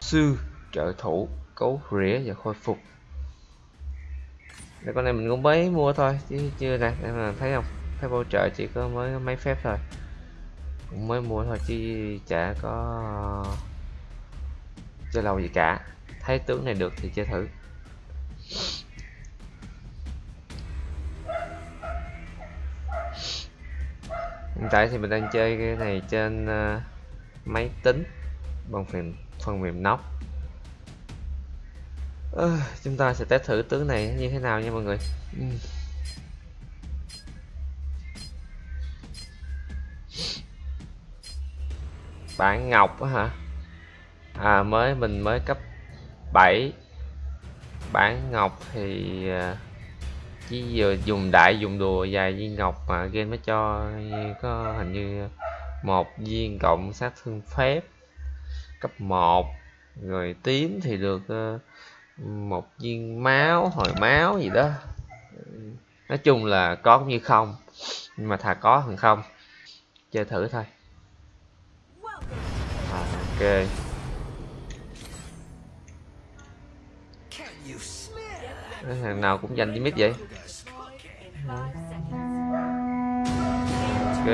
sư, trợ thủ, cấu rỉa và khôi phục. Để con này mình cũng mới mua thôi, chứ chưa nè, em là thấy không? Thấy hỗ trợ chỉ có mới mấy phép thôi. Cũng mới mua thôi, chứ chả có chơi lâu gì cả. Thấy tướng này được thì chơi thử. Hiện tại thì mình đang chơi cái này trên uh, máy tính bằng phần phần mềm nóc. À, chúng ta sẽ test thử tướng này như thế nào nha mọi người. Ừ. bản ngọc hả? À mới mình mới cấp 7 bản ngọc thì à, chỉ vừa dùng đại dùng đùa dài viên ngọc mà game nó cho có hình như một viên cộng sát thương phép cấp 1 rồi tím thì được ờ, một viên máu hồi máu gì đó. Nói chung là có cũng như không nhưng mà thà có hơn không chơi thử thôi. À, ok. Thằng nào cũng dành với mít vậy. Ok.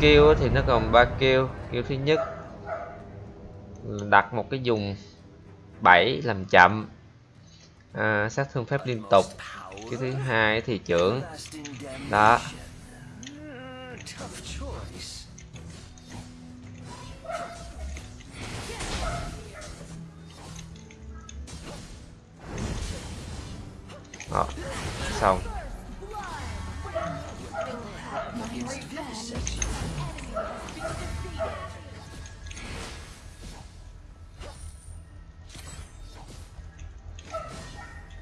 Kêu thì nó còn ba kêu kêu thứ nhất đặt một cái dùng 7 làm chậm. À, sát thương phép liên tục. Cái thứ hai thì trưởng. Đó. Đó. Xong.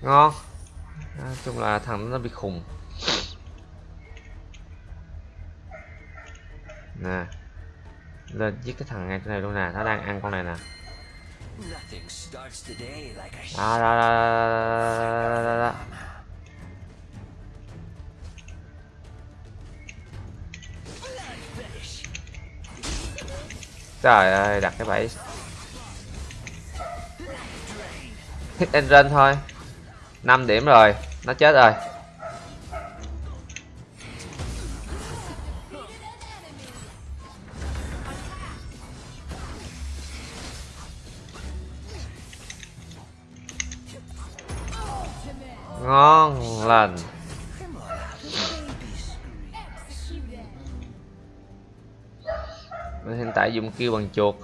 Ngon. Nói chung là thằng nó bị khùng. Nè. Lên giết cái thằng ngay chỗ này luôn nè. Nó đang ăn con này nè. Đó đó đó đó, đó, đó. Trời ơi, đặt cái bẫy. Hit and run thôi. 5 điểm rồi, nó chết rồi. Ngon lành. Mình hiện tại dùng kêu bằng chuột.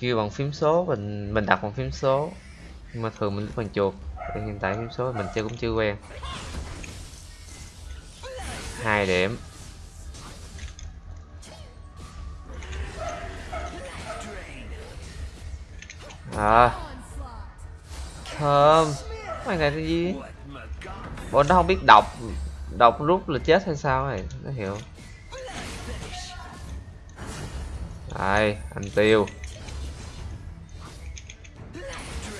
Kêu bằng phím số, mình mình đặt bằng phím số. Nhưng mà thường mình bằng chuột. Thì hiện tại phím số mình chơi cũng chưa quen. Hai điểm. À. Thơm. Mày này cái gì? Bọn nó không biết đọc đọc rút là chết hay sao này nó hiểu. Đây anh tiêu.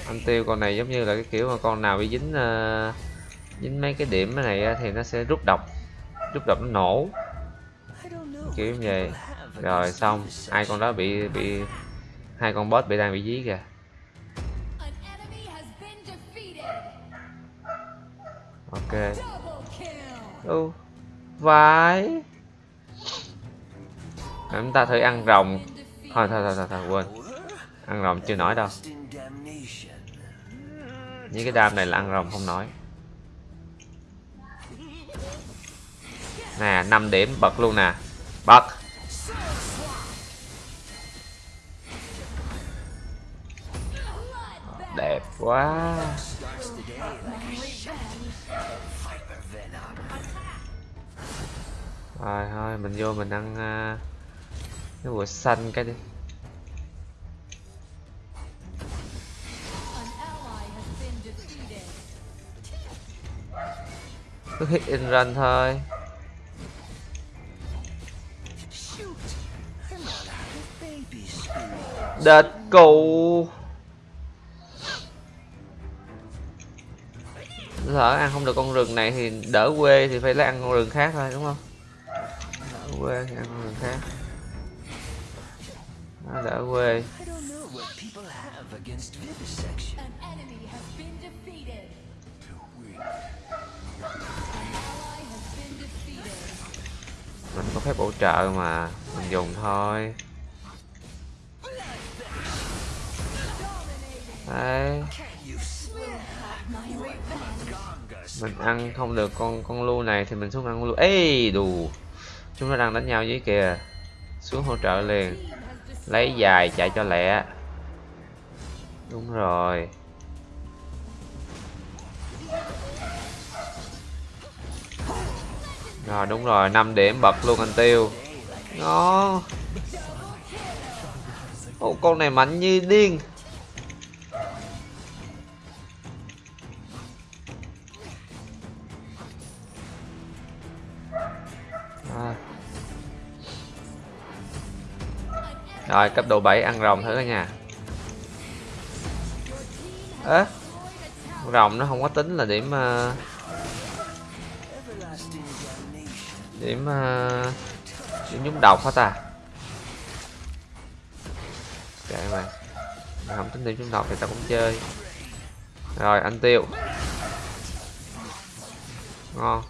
Anh tiêu con này giống như là cái kiểu mà con nào bị dính uh, dính mấy cái điểm này thì nó sẽ rút độc rút độc nó nổ. Kiểu như vậy. Rồi xong. Hai con đó bị bị hai con boss bị đang bị dí kìa. Ok. Ừ vãi chúng ta thử ăn rồng. Thôi thôi thôi thôi, thôi quên. Ăn rồng chưa nổi đâu. Những cái đam này là ăn rồng không nói. Nè 5 điểm bật luôn nè. Bật. Đẹp quá. Rồi thôi mình vô mình ăn uh, cái bùa xanh cái đi. Cứ hit in run thôi. Đợt cụ lỡ ăn không được con rừng này thì đỡ quê thì phải lấy ăn con rừng khác thôi, đúng không? Đỡ quê thì ăn con rừng khác nó đỡ quê. Mình có phép bổ trợ mà mình dùng thôi. Đấy. Mình ăn không được con con lu này thì mình xuống ăn lu. Ê đù. Chúng nó đang đánh nhau với kìa. Xuống hỗ trợ liền lấy dài chạy cho lẹ. Đúng rồi. Rồi đúng rồi 5 điểm bật luôn anh tiêu. Nó Ồ, con này mạnh như điên. Rồi cấp độ 7 ăn rồng thử cả nhà Ơ? À, Rồng nó không có tính là điểm ờ, Điểm ờ, Điểm nhúng độc hả ta? Kệ mà Mày không tính điểm nhúng độc thì tao cũng chơi. Rồi anh tiêu. Ngon.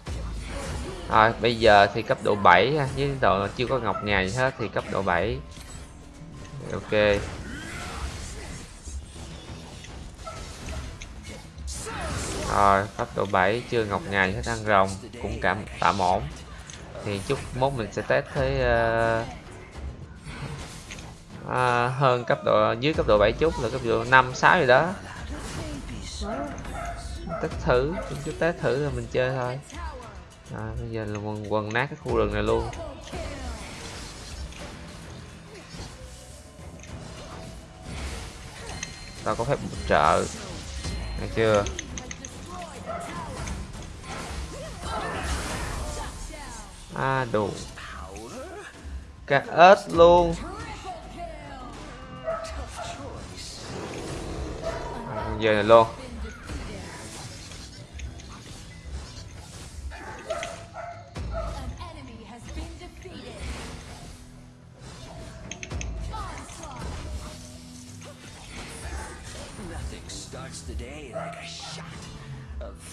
Rồi bây giờ thì cấp độ 7 Với độ chưa có ngọc ngà gì hết thì cấp độ 7 Ok. Rồi cấp độ 7 chưa ngọc ngà hết ăn rồng Cũng cảm tạm ổn. Thì chút mốt mình sẽ test thấy uh, uh, hơn cấp độ dưới cấp độ 7 chút là cấp độ 5 6 gì đó. Test thử chút test thử rồi mình chơi thôi. À, bây giờ là quần, quần nát cái khu rừng này luôn. Tao có phép trợ. Nghe chưa? À đủ. Cả ớt luôn. À, giờ này luôn.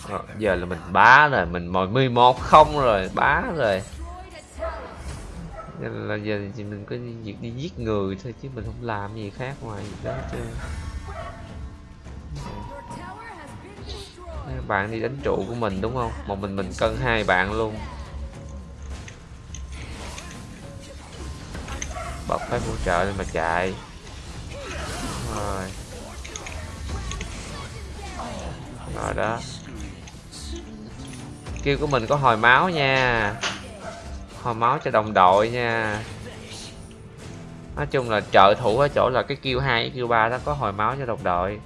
À, giờ là mình bá rồi mình mồi 11 không rồi bá rồi. Nên là giờ thì mình có việc đi giết người thôi chứ mình không làm gì khác ngoài đó chứ bạn đi đánh trụ của mình đúng không? Một mình mình cân hai bạn luôn. Bật phép hỗ trợ lên mà chạy. Đúng rồi. Rồi đó. Kêu của mình có hồi máu nha. Hồi máu cho đồng đội nha. Nói chung là trợ thủ ở chỗ là cái kêu hai kêu ba đó có hồi máu cho đồng đội.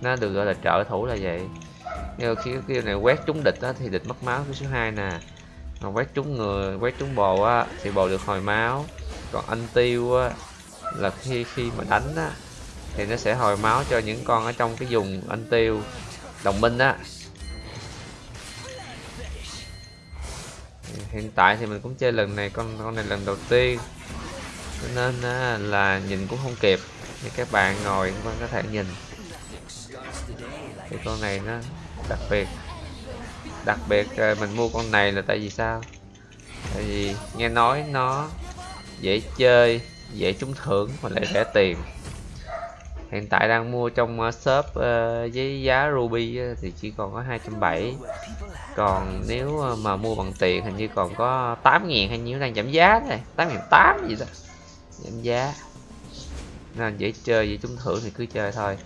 Nó được gọi là trợ thủ là vậy. Nhưng khi cái kêu này quét trúng địch đó thì địch mất máu, cái số 2 nè. Còn quét trúng người, quét trúng bồ á thì bồ được hồi máu. Còn anh tiêu á là khi khi mà đánh á thì nó sẽ hồi máu cho những con ở trong cái vùng anh tiêu đồng minh á. Hiện tại thì mình cũng chơi lần này con con này lần đầu tiên. Cho nên á, là nhìn cũng không kịp. Thì các bạn ngồi các bạn có thể nhìn. Thì con này nó đặc biệt. Đặc biệt ờ, mình mua con này là tại vì sao? Tại vì nghe nói nó dễ chơi dễ trúng thưởng mà lại rẻ tiền hiện tại đang mua trong ờ, shop ờ, với giá ruby thì chỉ còn có 270 còn nếu ờ, mà mua bằng tiền hình như còn có 8.000 hay nhiêu đang giảm giá này 8 ngàn 8 gì đó, giảm giá. Nên dễ chơi, dễ trúng thưởng thì cứ chơi thôi.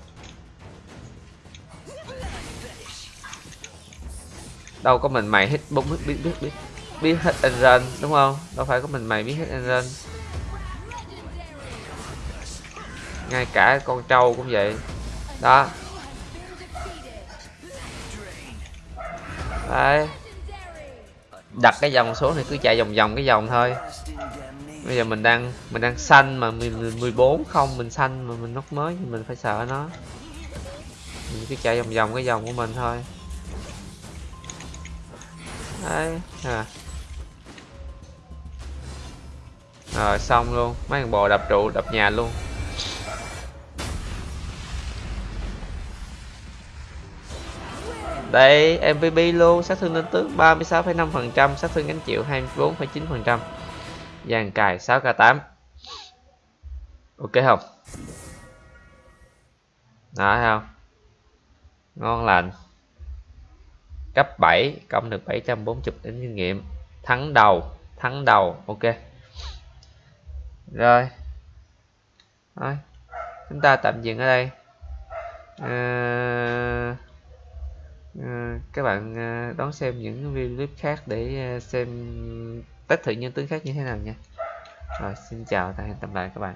Đâu có mình mày hit bung biết biết biết biết biết hết and đúng không? Đâu phải có mình mày biết hết and ngay cả con trâu cũng vậy. Đó. Đấy. Đặt cái dòng số thì cứ chạy vòng vòng cái dòng thôi. Bây giờ mình đang mình đang xanh mà mình 14 không, mình xanh mà mình nóc mới thì mình phải sợ nó. Mình cứ chạy vòng vòng cái dòng của mình thôi. Đấy à. rồi, xong luôn. Mấy thằng bò đập trụ, đập nhà luôn. Đây MVP luôn sát thương lên tướng 36,5% sát thương gánh chịu 24,9% dàn cài 6k8 ok không? Đó thấy không? Ngon lành. Cấp 7 cộng được 740 đến kinh nghiệm. Thắng đầu thắng đầu ok. Rồi. Thôi chúng ta tạm dừng ở đây. À, à, các bạn à, đón xem những video clip khác để à, xem test thử nhân tướng khác như thế nào nha. Rồi xin chào và hẹn gặp lại các bạn.